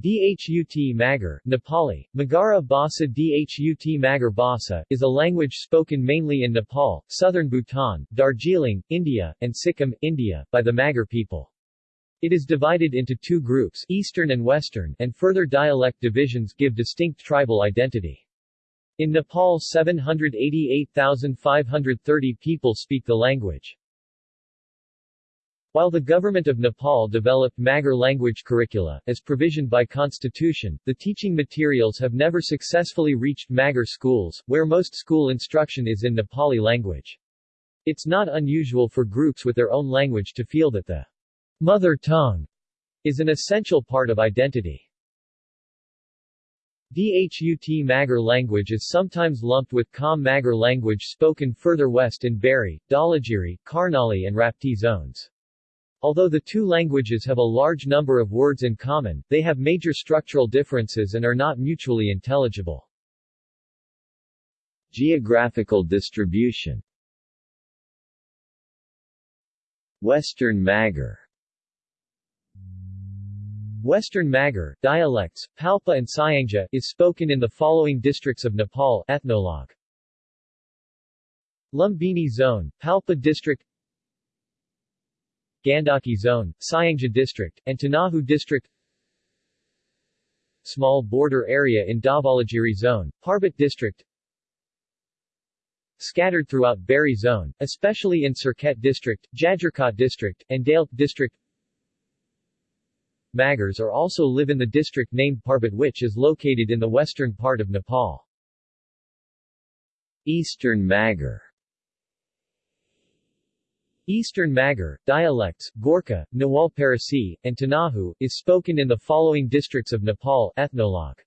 Dhut Magar, Nepali, Magara Bhasa Dhut Magar Bhasa, is a language spoken mainly in Nepal, southern Bhutan, Darjeeling, India, and Sikkim, India, by the Magar people. It is divided into two groups, Eastern and Western, and further dialect divisions give distinct tribal identity. In Nepal 788,530 people speak the language. While the government of Nepal developed Magar language curricula, as provisioned by constitution, the teaching materials have never successfully reached Magar schools, where most school instruction is in Nepali language. It's not unusual for groups with their own language to feel that the mother tongue is an essential part of identity. Dhut Magar language is sometimes lumped with Kham Magar language spoken further west in Bheri, Dhaulagiri, Karnali and Rapti zones. Although the two languages have a large number of words in common, they have major structural differences and are not mutually intelligible. Geographical distribution Western Magar Western Magar, dialects, Palpa and Syangja, is spoken in the following districts of Nepal Ethnologue. Lumbini Zone, Palpa District Gandaki Zone, Syangja District, and Tanahu District. Small border area in Dhaulagiri Zone, Parbat District. Scattered throughout Bheri Zone, especially in Surkhet District, Jajarkot District, and Dailekh District. Magars are also live in the district named Parbat which is located in the western part of Nepal. Eastern Magar Eastern Magar, dialects, Gorkha, Nawal Parasi, and Tanahu, is spoken in the following districts of Nepal Ethnologue.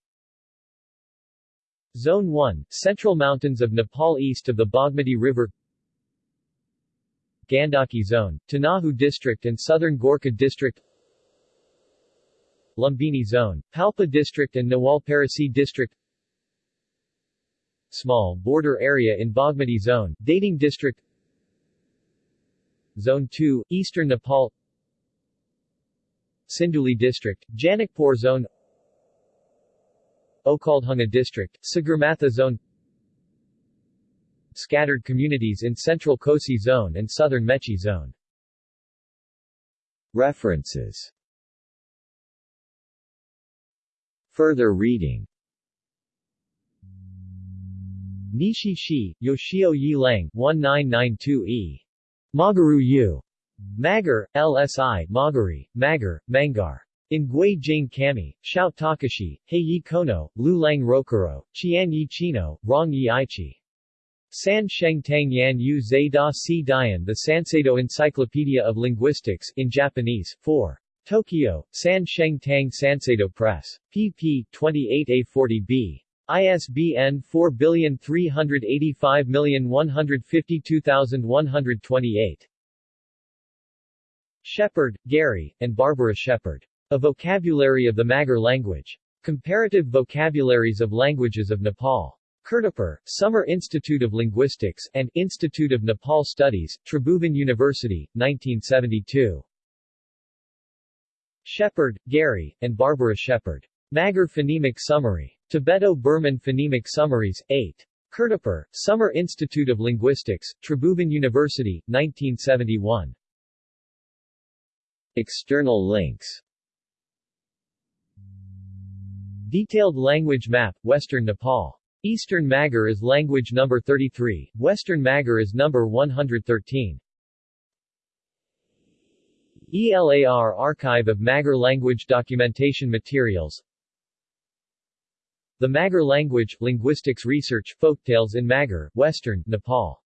Zone 1, Central Mountains of Nepal east of the Bagmati River. Gandaki Zone, Tanahu District and Southern Gorkha District. Lumbini Zone, Palpa District and Nawal Parasi District. Small border area in Bagmati Zone, Dhading District Zone 2, Eastern Nepal. Sindhuli District, Janakpur Zone. Okhaldhunga District, Sagarmatha Zone. Scattered communities in Central Kosi Zone and Southern Mechi Zone. References. Further reading. Nishi Shi, Yoshio Yi Lang, 1992e. Magaru U. Magar, LSI, Magari, Magar, Mangar. In Gui Jing Kami, Xiao Takashi, Yi Kono, Lu Lang Rokuro, Qian Yi Chino, Rong Yi Aichi. San Sheng Tang Yan Yu Zai Da Si Dian The Sanseido Encyclopedia of Linguistics in Japanese, 4. Tokyo, San Sheng Tang Sanseido Press. pp. 28a40b. ISBN 4385152128. Shepherd, Gary, and Barbara Shepherd. A Vocabulary of the Magar Language. Comparative Vocabularies of Languages of Nepal. Kirtipur, Summer Institute of Linguistics, and Institute of Nepal Studies, Tribhuvan University, 1972. Shepherd, Gary, and Barbara Shepherd. Magar Phonemic Summary. Tibeto-Burman Phonemic Summaries, 8. Kirtipur, Summer Institute of Linguistics, Tribhuvan University, 1971. External links Detailed language map, Western Nepal. Eastern Magar is language number 33, Western Magar is number 113. ELAR Archive of Magar Language Documentation Materials the Magar language, linguistics research, folktales in Magar, Western, Nepal